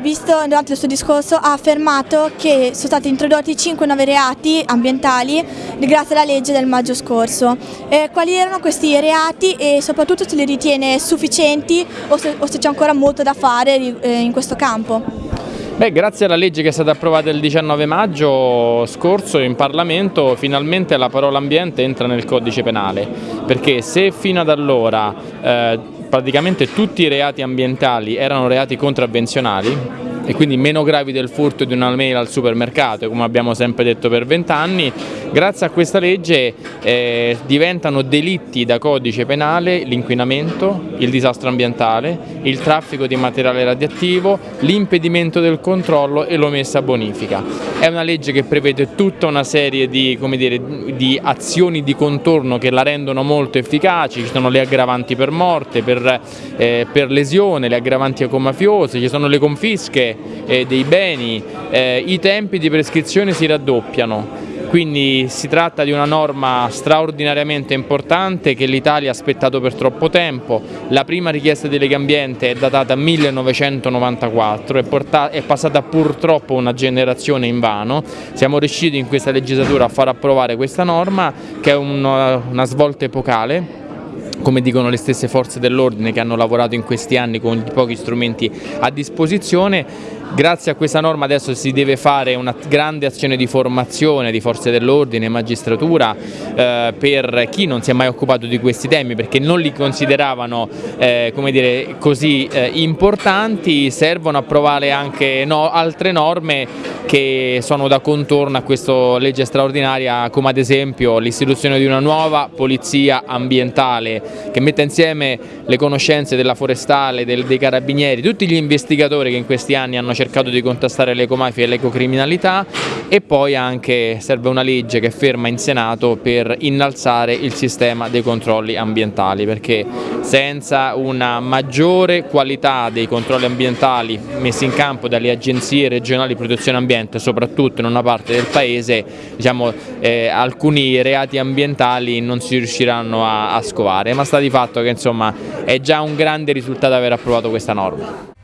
visto durante il suo discorso ha affermato che sono stati introdotti 5 nuovi reati ambientali grazie alla legge del maggio scorso. Eh, quali erano questi reati e soprattutto se li ritiene sufficienti o se, se c'è ancora molto da fare eh, in questo campo? Beh, grazie alla legge che è stata approvata il 19 maggio scorso in Parlamento finalmente la parola ambiente entra nel codice penale perché se fino ad allora eh, praticamente tutti i reati ambientali erano reati contravvenzionali e quindi meno gravi del furto di una mail al supermercato, come abbiamo sempre detto per vent'anni, grazie a questa legge eh, diventano delitti da codice penale l'inquinamento, il disastro ambientale, il traffico di materiale radioattivo, l'impedimento del controllo e l'omessa bonifica. È una legge che prevede tutta una serie di, dire, di azioni di contorno che la rendono molto efficaci, ci sono le aggravanti per morte, per, eh, per lesione, le aggravanti ecomafiose, ci sono le confische eh, dei beni, eh, i tempi di prescrizione si raddoppiano. Quindi si tratta di una norma straordinariamente importante che l'Italia ha aspettato per troppo tempo. La prima richiesta di Lega Ambiente è datata 1994, è, è passata purtroppo una generazione in vano. Siamo riusciti in questa legislatura a far approvare questa norma che è una, una svolta epocale come dicono le stesse forze dell'ordine che hanno lavorato in questi anni con i pochi strumenti a disposizione. Grazie a questa norma adesso si deve fare una grande azione di formazione di forze dell'ordine e magistratura eh, per chi non si è mai occupato di questi temi perché non li consideravano eh, dire, così eh, importanti, servono a provare anche no, altre norme che sono da contorno a questa legge straordinaria come ad esempio l'istituzione di una nuova polizia ambientale che metta insieme le conoscenze della forestale, del, dei carabinieri, tutti gli investigatori che in questi anni hanno cercato di contrastare l'ecomafia e l'ecocriminalità e poi anche serve una legge che ferma in Senato per innalzare il sistema dei controlli ambientali perché senza una maggiore qualità dei controlli ambientali messi in campo dalle agenzie regionali di protezione ambiente, soprattutto in una parte del paese, diciamo, eh, alcuni reati ambientali non si riusciranno a, a scovare, ma sta di fatto che insomma, è già un grande risultato aver approvato questa norma.